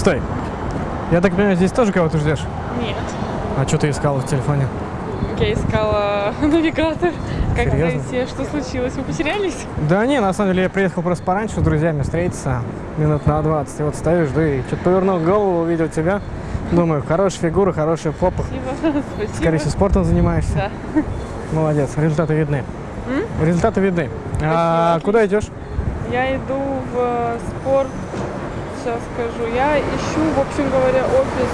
Стой. Я так понимаю, здесь тоже кого-то ждешь? Нет. А что ты искала в телефоне? Я искала навигатор. Как Серьезно? зайти? Что случилось? Вы потерялись? Да не, на самом деле я приехал просто пораньше с друзьями встретиться минут на 20. И вот стою, жду и что-то повернул голову, увидел тебя. Думаю, хорошая фигура, хорошая попа. Спасибо. Спасибо. Скорее всего, спортом занимаешься. Да. Молодец, результаты видны. Результаты видны. А отлично. куда идешь? Я иду в э, спорт. Сейчас скажу. Я ищу, в общем говоря, офис.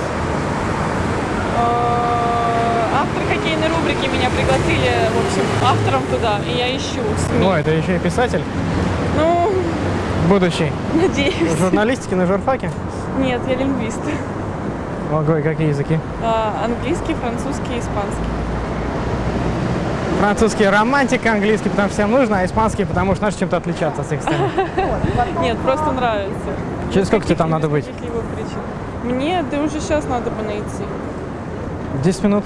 Э, Автор хоккейной рубрики меня пригласили, в общем, автором туда. И я ищу СМИ. Ну, это еще и писатель Ну, будущий. надеюсь. Журналистики на журфаке? Нет, я лингвист. Ого, и какие языки? А, Английский, французский, испанский. Французский романтика, английский, потому что всем нужно, а испанский, потому что надо чем-то отличаться от всех остальных. Нет, просто нравится. Через сколько тебе там надо быть? Мне, да уже сейчас надо бы найти. 10 минут.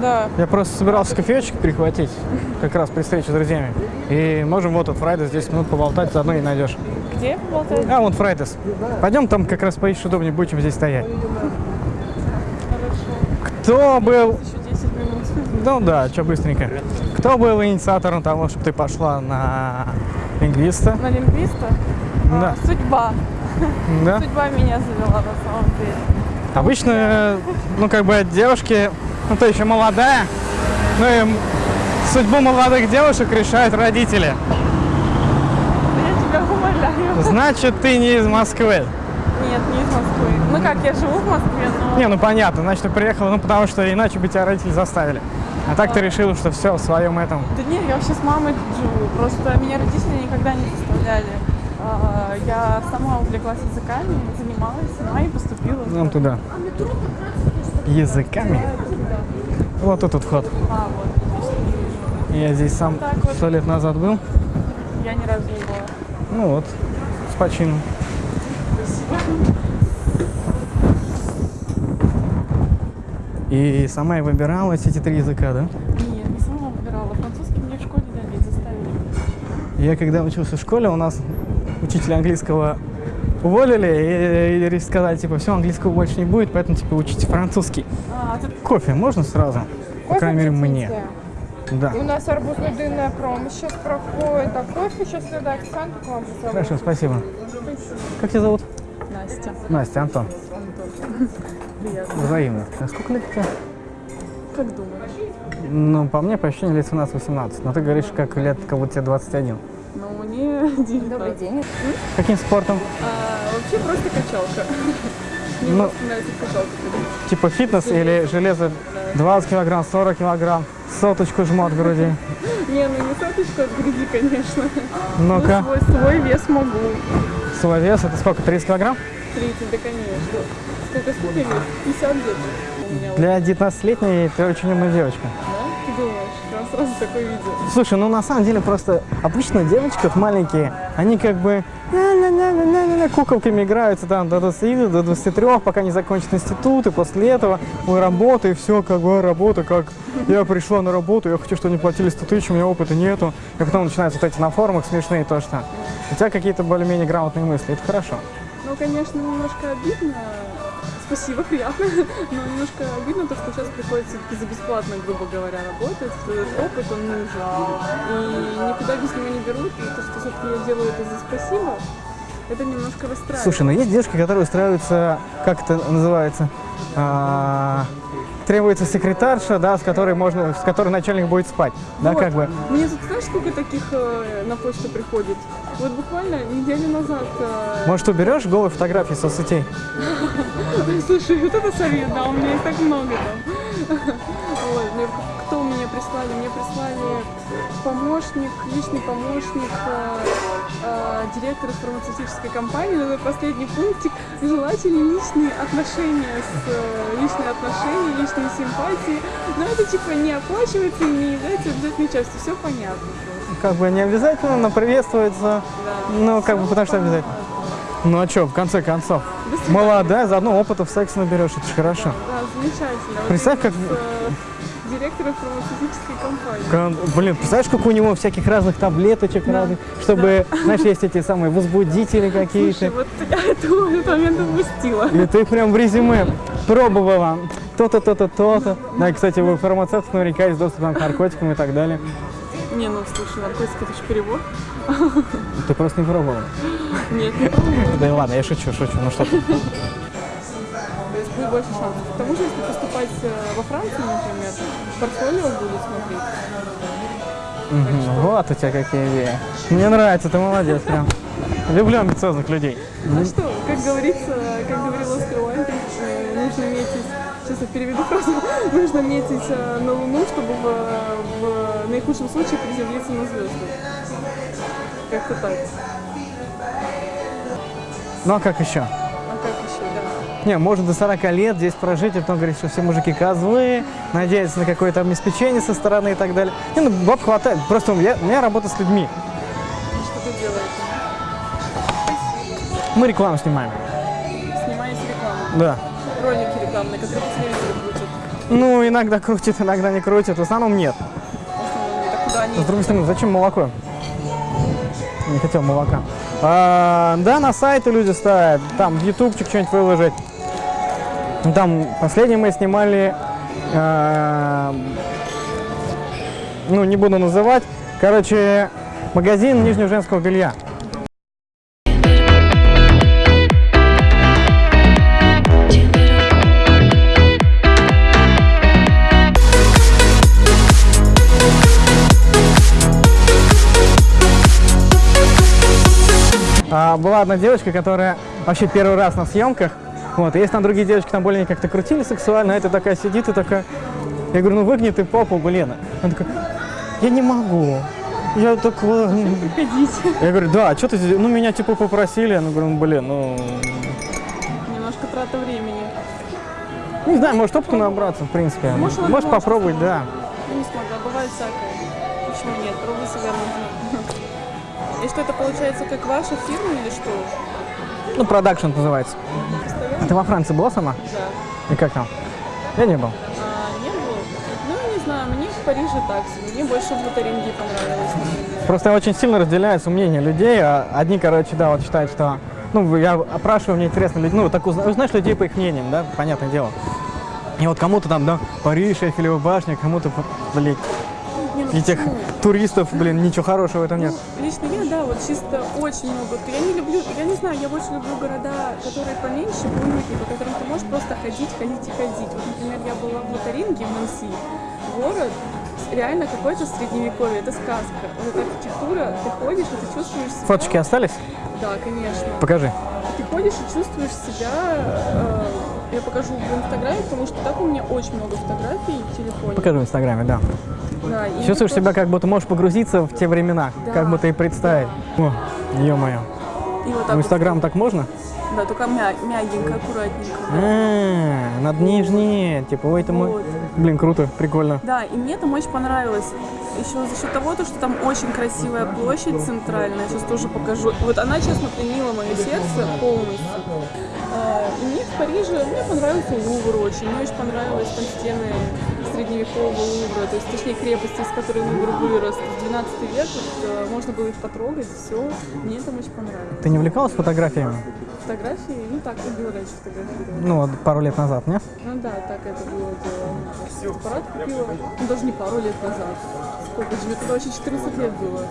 Да. Я просто собирался кофеечек прихватить, как раз при встрече с друзьями. И можем вот от Фрайдес 10 минут поболтать, заодно и найдешь. Где поболтать? А, вон Фрайдес. Пойдем там как раз поищешь удобнее, будет, чем здесь стоять. Хорошо. Кто был... Еще 10 минут. Ну да, что быстренько. Кто был инициатором того, чтобы ты пошла на лингвиста? На лингвиста? А, Да. судьба. Да? Судьба меня завела на самом деле. Обычно, ну как бы девушки, ну ты еще молодая, ну и судьбу молодых девушек решают родители. Я тебя умоляю. Значит, ты не из Москвы. Нет, не из Москвы. Ну как, я живу в Москве, но... Не, ну понятно, значит, ты приехала, ну потому что иначе бы тебя родители заставили. А так ты решила, что все в своем этом. Да нет, я вообще с мамой тут живу. Просто меня родители никогда не заставляли. А, Я сама увлеклась языками, занималась сама и поступила. Нам туда. Языками. Вот тут вход. А, вот. Я здесь сам Так вот. сто лет назад был. Я ни разу не была. Ну вот, с почином. И сама и выбирала эти три языка, да? Нет, не сама выбирала. Французский мне в школе дали, заставили. Я когда учился в школе, у нас учителя английского уволили и, и сказали, типа, все, английского больше не будет, поэтому, типа, учите французский. А, тут Кофе можно сразу? По крайней мере, мне. Да. У нас арбузно-дынная промо сейчас проходит, а кофе сейчас надо акцент к вам поставить. Хорошо, спасибо. Как тебя зовут? Настя. Настя, Антон. Приятно. Взаимно. А сколько лет тебе? Как думаешь? Ну, по мне, по ощущениям, лет 17-18. Но ты говоришь, как лет, как будто тебе 21. Ну, 19. Добрый день. Каким спортом? А, вообще просто качалка. Мне Ну, просто нравится ходить. Типа фитнес или железо 20 килограмм, 40 килограмм, соточку жмот в груди. Не, ну не соточку от груди, конечно. Ну-ка, Ну, свой, свой вес могу. свой вес, это сколько, 30 килограмм? 30, да, конечно. Сколько, сколько вес? 50 где-то Для 19-летней ты очень умная девочка. Да? Сразу такое видео. Слушай, ну на самом деле просто обычно девочки вот маленькие, они как бы куколками играются там до 20, до 23, пока не закончат институт, и после этого ой, работа, и все, как бы работа, как я пришла на работу, я хочу, чтобы они платили 100 тысяч, у меня опыта нету. И потом начинаются вот эти на форумах смешные то, что у тебя какие-то более-менее грамотные мысли, это хорошо. Ну, конечно, немножко обидно. Спасибо, приятно. Но немножко обидно то, что сейчас приходится все-таки за бесплатно, грубо говоря, работать. Этот опыт, он нужен. И никуда без него не берут. И то, что все-таки я делаю это за спасибо, это немножко расстраивает. Слушай, ну есть девушки, которые устраиваются, как это называется, А, требуется секретарша, да, с которой можно, с которой начальник будет спать, да, Вот. как бы. Мне тут, знаешь, сколько таких э, на почту приходит? Вот буквально неделю назад... э, Может, уберешь голые фотографии со соцсетей? Слушай, вот это совет, да, у меня их так много там. Вот, мне- кто мне прислали? Мне прислали помощник, личный помощник э, директора фармацевтической компании. Это последний пунктик. Желательно личные отношения с э, личные отношения, личные симпатии. Но это типа не оплачивается и не является обязательной частью. Все понятно. просто. Как бы не обязательно, но приветствуется. Ну, как бы потому что обязательно. Ну а что, в конце концов, молодая, заодно опыта в сексе наберешь, это же хорошо. Да, замечательно. Вот Представь, именно как- с, э, директора фармацевтической компании. Кон- Блин, представляешь, сколько у него всяких разных таблеточек разных, чтобы, знаешь, есть эти самые возбудители Слушай, какие-то. вот я этого в этот момент упустила. И ты прям в резюме пробовала то-то, то-то, то-то. Да, кстати, у фармацевтов наверняка есть доступ к наркотикам и так далее. Не, ну слушай, наркотик это же перевод. Ты просто не пробовала. Нет, не пробовала. Да и ладно, я шучу, шучу. Ну что будет больше шансов. К тому же, если поступать э, во Францию, например, портфолио будут смотреть. Мгм, Вот у тебя какие идеи. Мне нравится, ты молодец прям. Люблю амбициозных людей. А что, как говорится, как говорил Оскар Уайльд, э, нужно метить, сейчас я переведу фразу, нужно метить э, на Луну, чтобы в, в наихудшем случае приземлиться на звезды. Как-то так. Ну а как еще? Не, может до 40 лет здесь прожить, и потом говорить, что все мужики козлы, надеяться на какое-то обеспечение со стороны и так далее. Не, ну баб хватает. Просто у меня, у меня работа с людьми. Что ты делаешь? Мы рекламу снимаем. Снимаете рекламу. Да. Ролики рекламные, которые по телевизору крутят. Ну, иногда крутит, иногда не крутит. В основном нет. В основном, они... С другой стороны, зачем молоко? Не хотел молока. А, да, на сайты люди ставят, там в ютубчик что-нибудь выложить. Ну, Там последнее мы снимали, а, ну не буду называть, короче, магазин нижнего женского белья. А, была одна девочка, которая вообще первый раз на съемках. Вот, и есть там другие девочки, там более как-то крутили сексуально, а эта такая сидит и такая... Я говорю, ну выгни ты попу, блин. Она такая, я не могу. Я такой... Ходите. Я говорю, да, а что ты здесь? Ну, меня типа попросили. Я говорю, ну, блин, ну... Немножко трата времени. Не знаю, может опыта набраться, в принципе. Может, она Может попробовать, да. Я не смогла, бывает всякое. Почему нет? Пробуй себя. И что это получается как ваша фирма или что? Ну, продакшн называется. А ты во Франции была сама? Да. И как там? Я не был. А, не было? Ну, не знаю, мне в Париже так. Мне больше в Лотарингии понравилось. Просто очень сильно разделяется мнение людей. А Одни, короче, да, вот считают, что... Ну, я опрашиваю, мне интересно, люди, ну, так узна- узнаешь людей по их мнениям, да, понятное дело. И вот кому-то там, да, Париж, Эйфелева башня, кому-то, блин, ну этих туристов, блин, ничего хорошего в этом нет. Ну, лично я, да, вот чисто очень много. Я не люблю, я не знаю, я больше люблю города, которые поменьше, буйненькие, по которым ты можешь просто ходить, ходить и ходить. Вот, например, я была в Лотаринге, в Нанси, город, реально какое-то средневековье, это сказка. Вот эта архитектура, ты ходишь, и ты чувствуешь себя... Фоточки остались? Да, конечно. Покажи. Ты ходишь и чувствуешь себя... э, я покажу в Инстаграме, потому что так у меня очень много фотографий в телефоне. Покажи в Инстаграме, да. Да, Чувствуешь себя, как будто можешь погрузиться в те времена, Да. как будто и представить. О, ё-моё. вот так В вот. Инстаграм так можно? Да, только мя- мягенько, аккуратненько. да. А, над нижней, типа, ой, это мой... Вот. Блин, круто, прикольно. Да, и мне там очень понравилось. Еще за счет того, то, что там очень красивая площадь центральная, сейчас тоже покажу. Вот она, честно, пленила мое сердце полностью. А, И мне в Париже, мне понравился Лувр очень, мне очень понравились там стены средневекового Лувра, то есть, точнее, крепости, из которой Лувр вырос. Есть 12 век, вот, э, можно было их потрогать, все. Мне там очень понравилось. Ты не увлекалась фотографиями? Фотографии, ну так, любила раньше фотографировать. Ну, пару лет назад, нет? Ну да, так это было дело. Аппарат купила, ну даже не пару лет назад. Сколько же, мне тогда вообще 14 лет было.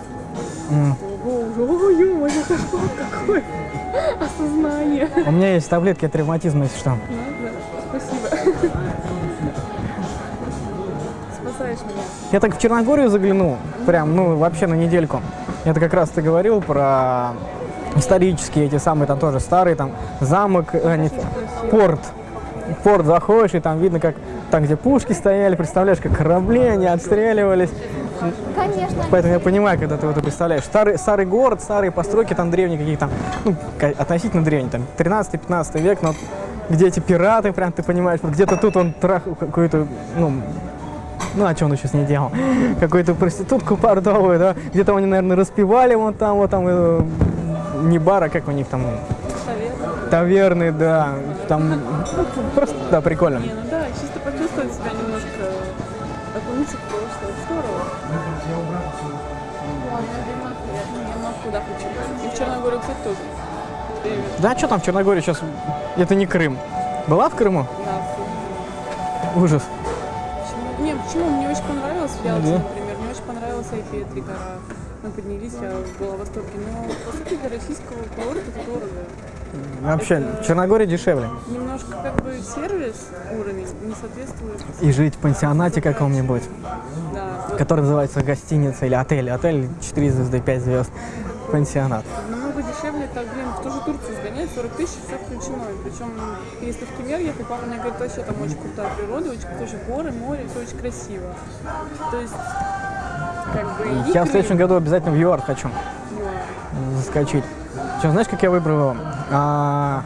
М. Ого, уже, ой, ё-моё, это что, какое осознание. У меня есть таблетки от ревматизма, если что. Ну, да, спасибо. Спасаешь меня. Я так в Черногорию заглянул, прям, ну, вообще на недельку. Это как раз ты говорил про исторические эти самые, там тоже старые, там, замок, э, не, порт. Порт заходишь, и там видно, как там, где пушки стояли, представляешь, как корабли, они отстреливались. Конечно. Поэтому я понимаю, когда ты вот это представляешь. Старый, старый город, старые постройки, там древние какие-то, ну, относительно древние, там, 13-15 век, но где эти пираты, прям ты понимаешь, вот где-то тут он трах какой-то, ну, ну, а что он еще с ней делал? Какую-то проститутку портовую, да? Где-то они, наверное, распевали вот там, вот там, э, не бар, а как у них там, Совет. таверны, да, там, просто, да, прикольно. Не, ну да, чисто почувствовать себя немножко Помните прошлое? Здорово. Я на куда хочу. И в Черногорию, кстати, тоже. Да, что там в Черногории сейчас? Это не Крым. Была в Крыму? Да. Ужас. Почему? Не, Ялте, Да. например. Мне очень понравилась Айфетри гора. Мы поднялись, я была в восторге. Но, по сути, для российского курорта это дорого. Вообще, Это- в Черногории дешевле. Немножко как бы сервис уровень не соответствует. И жить в пансионате каком-нибудь, Да, вот который называется гостиница или отель. Отель 4 звезды, 5 звезд. Пансионат. намного дешевле, так, блин, в ту же Турцию сгонять, 40 тысяч, все включено. И Причем, если в Кемер ехать, папа мне говорит, вообще там очень крутая природа, очень тоже горы, море, все очень красиво. То есть, как бы, Я в следующем году обязательно в ЮАР хочу заскочить. Что, знаешь, как я выбрал? А,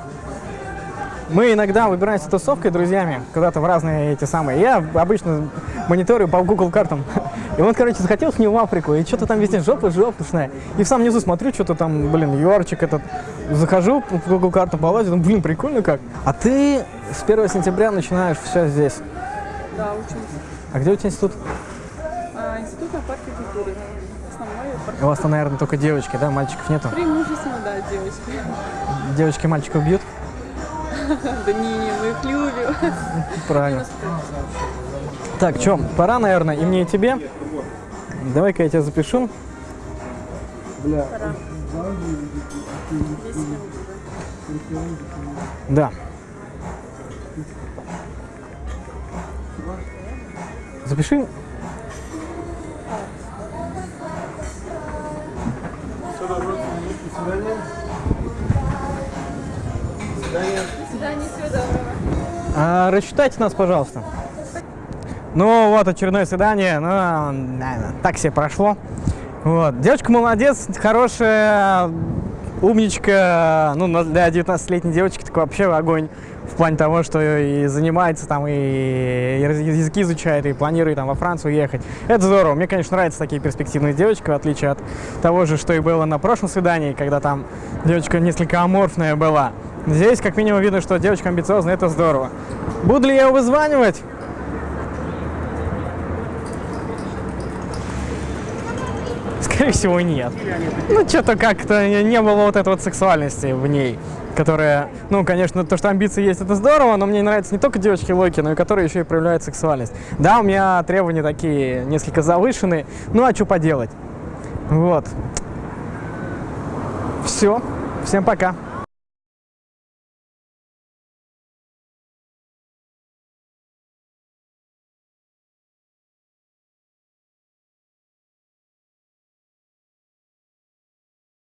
Мы иногда выбираемся тусовкой друзьями куда-то в разные эти самые. Я обычно мониторю по Google картам. И он, короче, захотел с ним в Африку. И что-то там везде жопа жопушная. И в самом низу смотрю, что-то там, блин, юарчик этот. Захожу по Google картам полазю, думаю, блин, прикольно как. А ты с 1 сентября начинаешь все здесь. Да, учимся. А где у тебя институт? А, институт на парке культуры. У вас там, наверное, только девочки, да? Мальчиков нету? Преимущественно, да, девочки. Девочки мальчиков бьют? Да не, не, мы их любим. Правильно. Так, что, пора, наверное, и мне, и тебе. Давай-ка я тебя запишу. Пора. 10 минут уже. Да. Запиши. А, рассчитайте нас, пожалуйста. Ну вот, очередное свидание. Ну, так себе прошло. Вот. Девочка молодец, хорошая, умничка. Ну, для 19-летней девочки так вообще огонь. В плане того, что и занимается там, и языки изучает, и планирует там во Францию ехать. Это здорово. Мне, конечно, нравятся такие перспективные девочки, в отличие от того же, что и было на прошлом свидании, когда там девочка несколько аморфная была. Здесь, как минимум, видно, что девочка амбициозная, это здорово. Буду ли я его вызванивать? Скорее всего, нет. Ну, что-то как-то не было вот этой вот сексуальности в ней, которая, ну, конечно, то, что амбиции есть, это здорово, но мне нравятся не только девочки Локи, но и которые еще и проявляют сексуальность. Да, у меня требования такие несколько завышенные, ну, а что поделать? Вот. Все. Всем пока.